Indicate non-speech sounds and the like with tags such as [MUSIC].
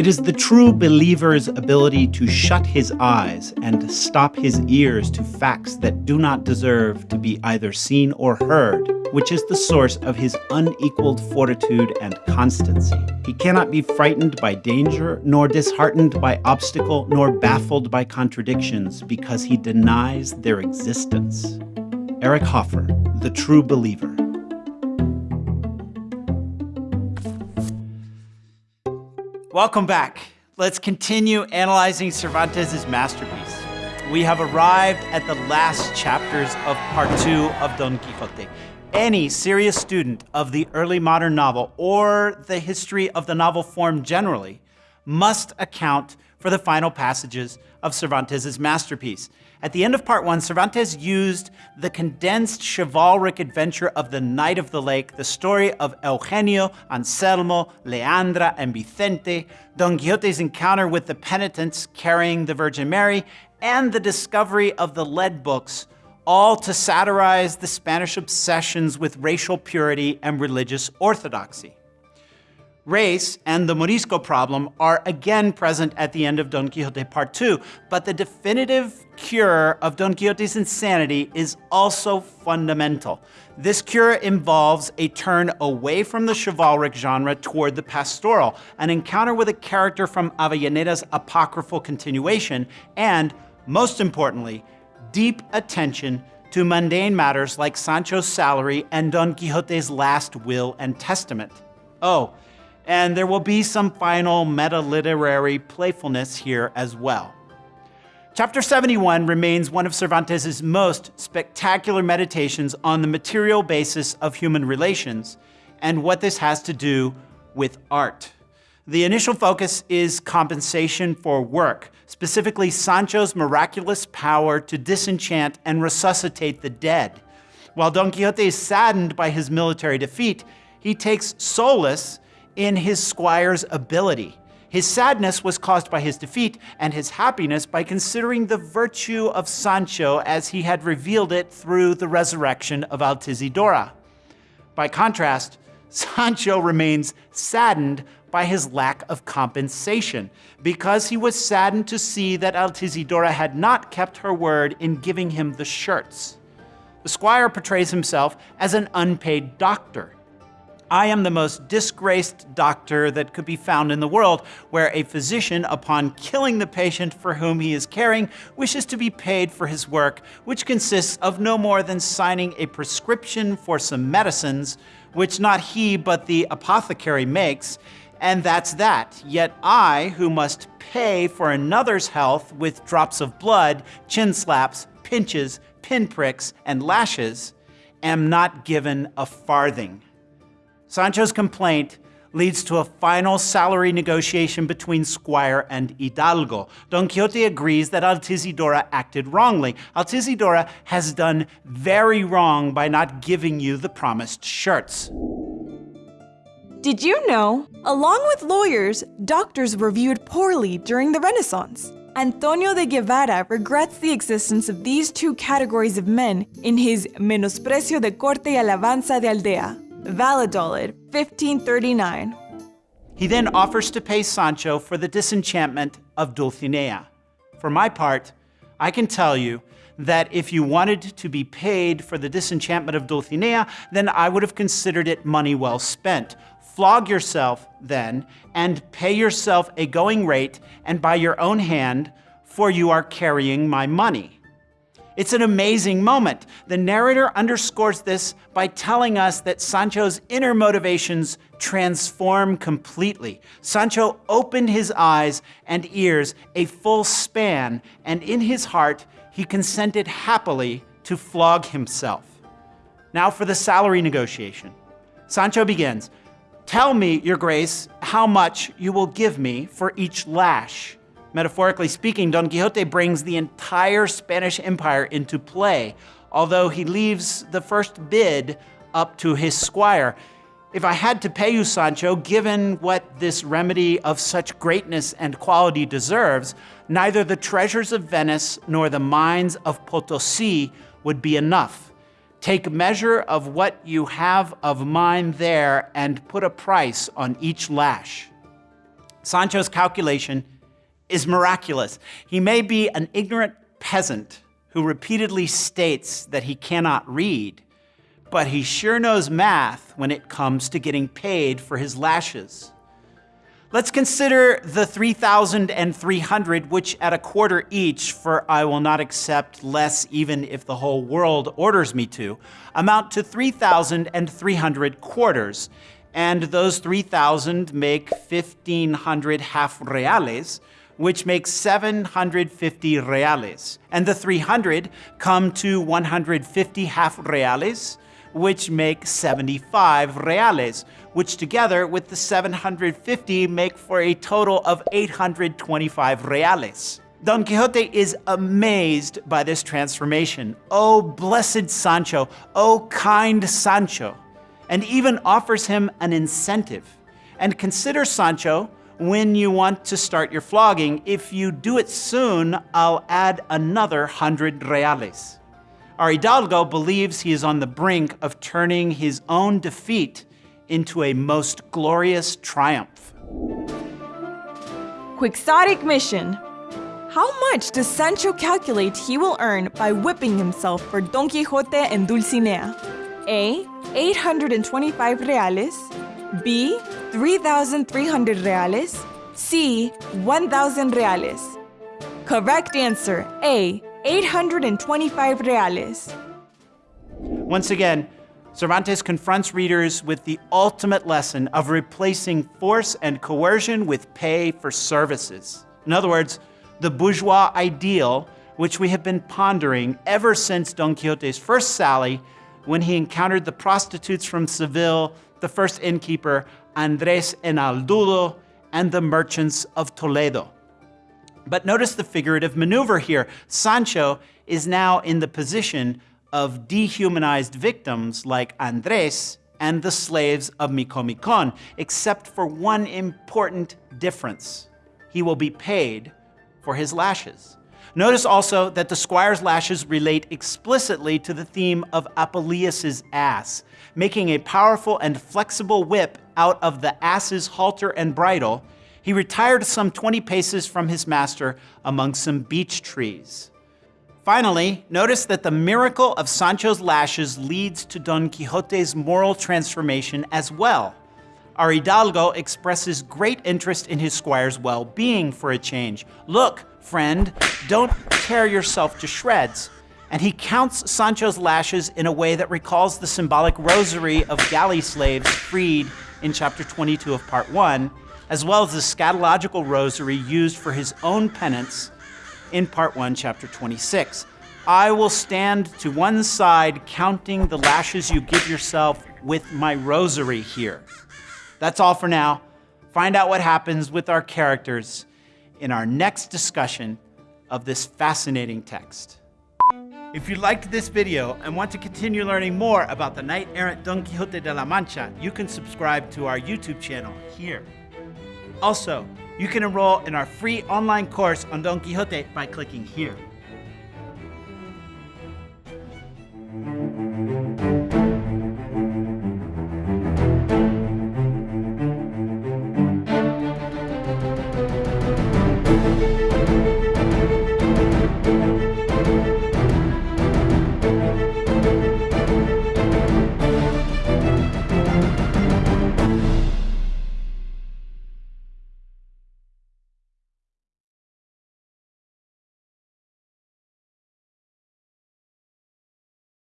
It is the true believer's ability to shut his eyes and stop his ears to facts that do not deserve to be either seen or heard, which is the source of his unequaled fortitude and constancy. He cannot be frightened by danger, nor disheartened by obstacle, nor baffled by contradictions, because he denies their existence. Eric Hoffer, The True Believer. Welcome back. Let's continue analyzing Cervantes' masterpiece. We have arrived at the last chapters of part two of Don Quixote. Any serious student of the early modern novel or the history of the novel form generally must account for the final passages of Cervantes' masterpiece. At the end of part one, Cervantes used the condensed chivalric adventure of the Knight of the Lake, the story of Eugenio, Anselmo, Leandra, and Vicente, Don Quixote's encounter with the penitents carrying the Virgin Mary, and the discovery of the lead books, all to satirize the Spanish obsessions with racial purity and religious orthodoxy. Race and the Morisco problem are again present at the end of Don Quixote Part 2, but the definitive cure of Don Quixote's insanity is also fundamental. This cure involves a turn away from the chivalric genre toward the pastoral, an encounter with a character from Avellaneda's apocryphal continuation, and, most importantly, deep attention to mundane matters like Sancho's salary and Don Quixote's last will and testament. Oh, and there will be some final meta-literary playfulness here as well. Chapter 71 remains one of Cervantes' most spectacular meditations on the material basis of human relations and what this has to do with art. The initial focus is compensation for work, specifically Sancho's miraculous power to disenchant and resuscitate the dead. While Don Quixote is saddened by his military defeat, he takes solace in his squire's ability. His sadness was caused by his defeat, and his happiness by considering the virtue of Sancho as he had revealed it through the resurrection of Altisidora. By contrast, [LAUGHS] Sancho remains saddened by his lack of compensation, because he was saddened to see that Altisidora had not kept her word in giving him the shirts. The squire portrays himself as an unpaid doctor. I am the most disgraced doctor that could be found in the world, where a physician, upon killing the patient for whom he is caring, wishes to be paid for his work, which consists of no more than signing a prescription for some medicines, which not he but the apothecary makes, and that's that. Yet I, who must pay for another's health with drops of blood, chin slaps, pinches, pinpricks, and lashes, am not given a farthing. Sancho's complaint leads to a final salary negotiation between Squire and Hidalgo. Don Quixote agrees that Altisidora acted wrongly. Altisidora has done very wrong by not giving you the promised shirts. Did you know? Along with lawyers, doctors were viewed poorly during the Renaissance. Antonio de Guevara regrets the existence of these two categories of men in his Menosprecio de Corte y Alabanza de Aldea. Valladolid, 1539. He then offers to pay Sancho for the disenchantment of Dulcinea. For my part, I can tell you that if you wanted to be paid for the disenchantment of Dulcinea, then I would have considered it money well spent. Flog yourself, then, and pay yourself a going rate, and by your own hand, for you are carrying my money. It's an amazing moment. The narrator underscores this by telling us that Sancho's inner motivations transform completely. Sancho opened his eyes and ears a full span, and in his heart, he consented happily to flog himself. Now for the salary negotiation. Sancho begins, Tell me, your grace, how much you will give me for each lash. Metaphorically speaking, Don Quixote brings the entire Spanish Empire into play, although he leaves the first bid up to his squire. If I had to pay you, Sancho, given what this remedy of such greatness and quality deserves, neither the treasures of Venice nor the mines of Potosi would be enough. Take measure of what you have of mine there and put a price on each lash. Sancho's calculation is miraculous. He may be an ignorant peasant who repeatedly states that he cannot read, but he sure knows math when it comes to getting paid for his lashes. Let's consider the 3,300, which at a quarter each, for I will not accept less even if the whole world orders me to, amount to 3,300 quarters. And those 3,000 make 1,500 half reales, which makes 750 reales. And the 300 come to 150 half reales, which make 75 reales, which together with the 750 make for a total of 825 reales. Don Quixote is amazed by this transformation. Oh, blessed Sancho, oh, kind Sancho, and even offers him an incentive. And consider, Sancho, when you want to start your flogging, if you do it soon, I'll add another 100 reales. Our Hidalgo believes he is on the brink of turning his own defeat into a most glorious triumph. Quixotic mission. How much does Sancho calculate he will earn by whipping himself for Don Quixote and Dulcinea? A. 825 reales. B. 3,300 reales. C. 1,000 reales. Correct answer A. 825 reales. Once again, Cervantes confronts readers with the ultimate lesson of replacing force and coercion with pay for services. In other words, the bourgeois ideal, which we have been pondering ever since Don Quixote's first sally when he encountered the prostitutes from Seville, the first innkeeper, Andres and Haldudo, and the merchants of Toledo. But notice the figurative maneuver here. Sancho is now in the position of dehumanized victims like Andres and the slaves of Micomicon, except for one important difference. He will be paid for his lashes. Notice also that the squire's lashes relate explicitly to the theme of Apuleius's ass, making a powerful and flexible whip out of the ass's halter and bridle. He retired some 20 paces from his master among some beech trees. Finally, notice that the miracle of Sancho's lashes leads to Don Quixote's moral transformation as well. Our Hidalgo expresses great interest in his squire's well-being for a change. Look, friend, don't tear yourself to shreds. And he counts Sancho's lashes in a way that recalls the symbolic rosary of galley slaves freed in chapter 22 of part 1, as well as the scatological rosary used for his own penance in part 1, chapter 26. I will stand to one side counting the lashes you give yourself with my rosary here. That's all for now. Find out what happens with our characters in our next discussion of this fascinating text. If you liked this video and want to continue learning more about the knight-errant Don Quixote de la Mancha, you can subscribe to our YouTube channel here. Also, you can enroll in our free online course on Don Quixote by clicking here.